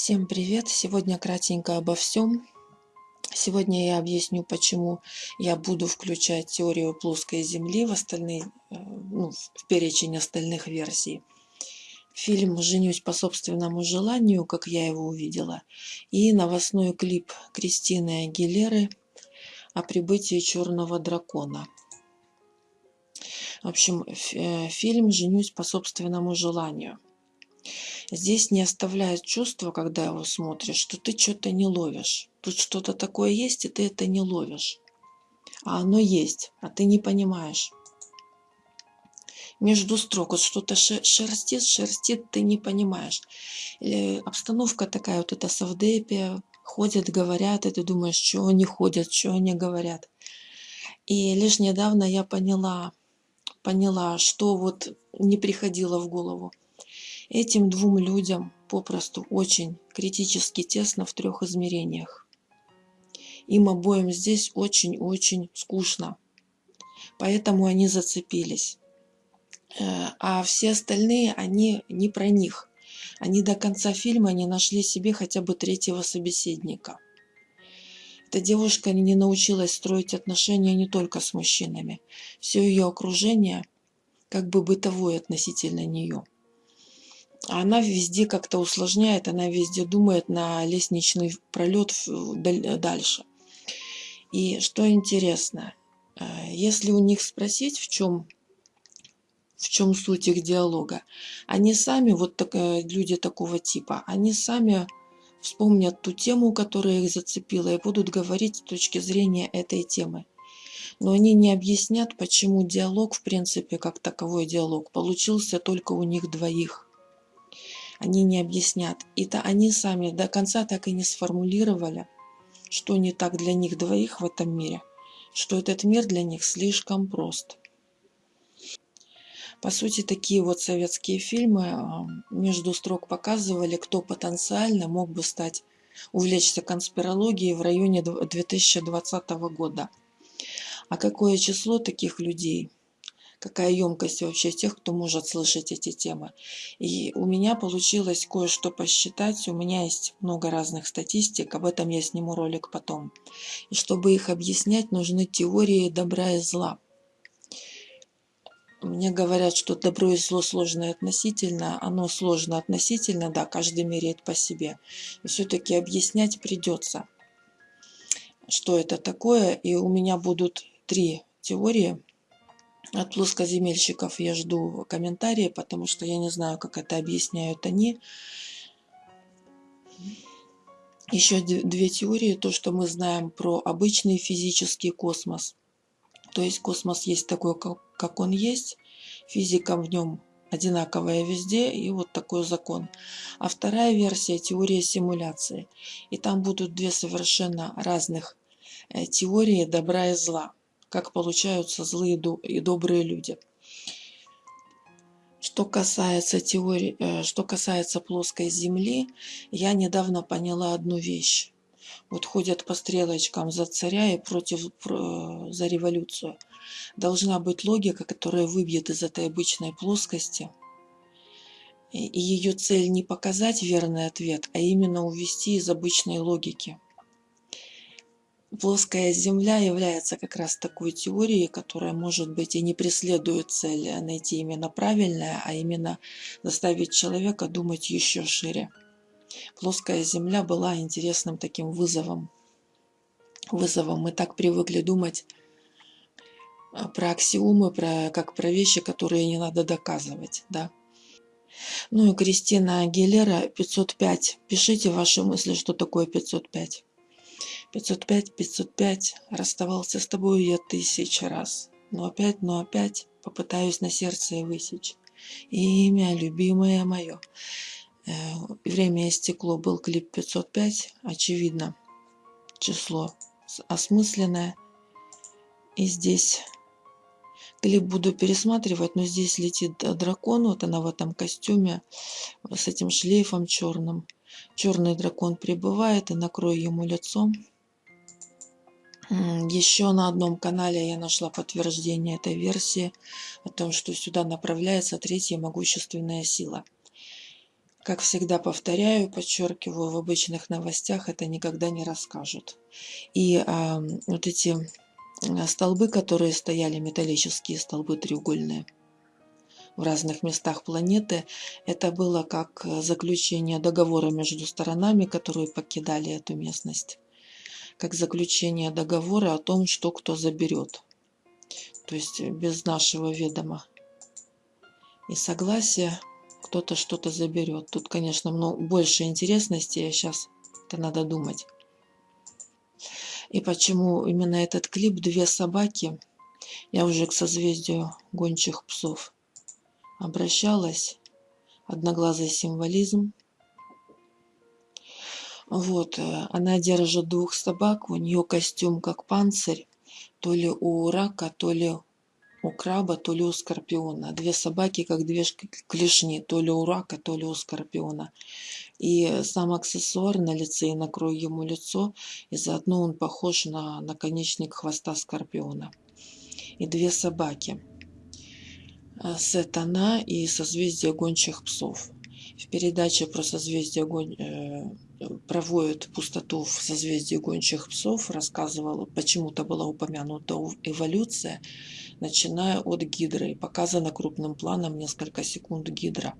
Всем привет! Сегодня кратенько обо всем. Сегодня я объясню, почему я буду включать теорию плоской Земли в, остальные, э, ну, в перечень остальных версий. Фильм «Женюсь по собственному желанию», как я его увидела, и новостной клип Кристины Агилеры о прибытии черного дракона. В общем, э, фильм «Женюсь по собственному желанию». Здесь не оставляет чувство, когда его смотришь, что ты что-то не ловишь. Тут что-то такое есть, и ты это не ловишь. А оно есть, а ты не понимаешь. Между строк вот что-то шерстит, шерстит, ты не понимаешь. Или обстановка такая, вот это совдепия, ходят, говорят, и ты думаешь, что они ходят, что они говорят. И лишь недавно я поняла, поняла, что вот не приходило в голову. Этим двум людям попросту очень критически тесно в трех измерениях. Им обоим здесь очень-очень скучно. Поэтому они зацепились. Э, а все остальные, они не про них. Они до конца фильма не нашли себе хотя бы третьего собеседника. Эта девушка не научилась строить отношения не только с мужчинами. Все ее окружение как бы бытовое относительно нее – она везде как-то усложняет, она везде думает на лестничный пролет дальше. И что интересно, э, если у них спросить, в чем, в чем суть их диалога, они сами, вот так, э, люди такого типа, они сами вспомнят ту тему, которая их зацепила, и будут говорить с точки зрения этой темы. Но они не объяснят, почему диалог, в принципе, как таковой диалог, получился только у них двоих они не объяснят. И то они сами до конца так и не сформулировали, что не так для них двоих в этом мире, что этот мир для них слишком прост. По сути, такие вот советские фильмы а, между строк показывали, кто потенциально мог бы стать, увлечься конспирологией в районе 2020 года. А какое число таких людей – какая емкость вообще тех, кто может слышать эти темы. И у меня получилось кое-что посчитать, у меня есть много разных статистик, об этом я сниму ролик потом. И чтобы их объяснять, нужны теории добра и зла. Мне говорят, что добро и зло сложно относительно. Оно сложно относительно, да, каждый меряет по себе. И все-таки объяснять придется, что это такое. И у меня будут три теории от плоскоземельщиков я жду комментарии, потому что я не знаю, как это объясняют они. Еще две теории. То, что мы знаем про обычный физический космос. То есть космос есть такой, как он есть. Физика в нем одинаковая везде, и вот такой закон. А вторая версия – теория симуляции. И там будут две совершенно разных э, теории добра и зла как получаются злые и добрые люди. Что касается теории, э, что касается плоской Земли, я недавно поняла одну вещь. Вот ходят по стрелочкам за царя и против за революцию. Должна быть логика, которая выбьет из этой обычной плоскости. И ее цель не показать верный ответ, а именно увести из обычной логики. Плоская Земля является как раз такой теорией, которая, может быть, и не преследует цель найти именно правильное, а именно заставить человека думать еще шире. Плоская Земля была интересным таким вызовом. Вызовом. Мы так привыкли думать а, про аксиомы, про, как про вещи, которые не надо доказывать. Да? Ну и Кристина Агилера 505. Пишите ваши мысли, что такое 505. 505, 505, расставался с тобой я тысячи раз. Но опять, но опять попытаюсь на сердце и высечь. Имя, любимое мое. Э, время истекло, был клип 505, очевидно, число осмысленное. И здесь клип буду пересматривать, но здесь летит дракон, вот она в этом костюме, с этим шлейфом черным. Черный дракон прибывает и накрою ему лицом. Еще на одном канале я нашла подтверждение этой версии о том, что сюда направляется третья могущественная сила. Как всегда повторяю, подчеркиваю, в обычных новостях это никогда не расскажут. И а, вот эти столбы, которые стояли, металлические столбы треугольные, в разных местах планеты, это было как заключение договора между сторонами, которые покидали эту местность. Как заключение договора о том, что кто заберет. То есть без нашего ведома и согласия кто-то что-то заберет. Тут, конечно, много, больше интересностей, а сейчас это надо думать. И почему именно этот клип «Две собаки» я уже к созвездию гончих псов обращалась. Одноглазый символизм. Вот, э, она держит двух собак, у нее костюм как панцирь, то ли у рака, то ли у краба, то ли у скорпиона. Две собаки, как две клешни, то ли у рака, то ли у скорпиона. И сам аксессуар на лице, и накрою ему лицо, и заодно он похож на наконечник хвоста скорпиона. И две собаки. Э, Сатана и созвездие гончих псов. В передаче про созвездие гон... Э, проводит пустоту в созвездии гончих псов, рассказывала, почему-то была упомянута эволюция, начиная от гидры. Показано крупным планом несколько секунд гидра.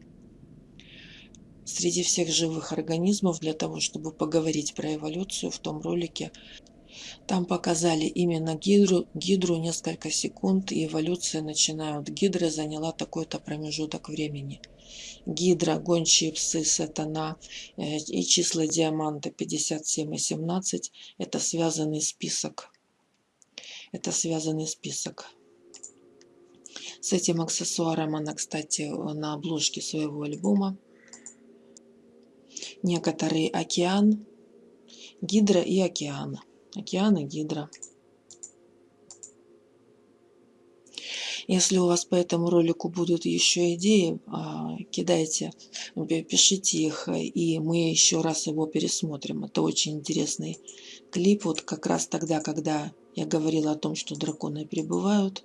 Среди всех живых организмов, для того, чтобы поговорить про эволюцию в том ролике, там показали именно гидру, гидру несколько секунд, и эволюция, начиная от гидры, заняла такой-то промежуток времени. Гидра, гончие псы, сатана э, и числа диаманта 57 и 17 – это связанный список. Это связанный список. С этим аксессуаром она, кстати, на обложке своего альбома. Некоторый океан, гидра и океан. Океан и гидра. Если у вас по этому ролику будут еще идеи, а, кидайте, пишите их, и мы еще раз его пересмотрим. Это очень интересный клип, вот как раз тогда, когда я говорила о том, что драконы прибывают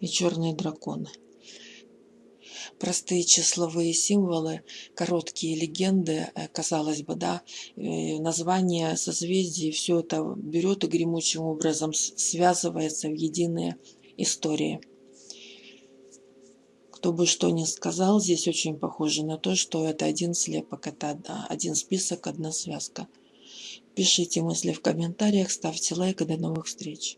и черные драконы. Простые числовые символы, короткие легенды, э, казалось бы, да, э, название созвездий, все это берет и гремучим образом связывается в единые истории. Кто бы что ни сказал, здесь очень похоже на то, что это один слепок, это один список, одна связка. Пишите мысли в комментариях, ставьте лайк и до новых встреч.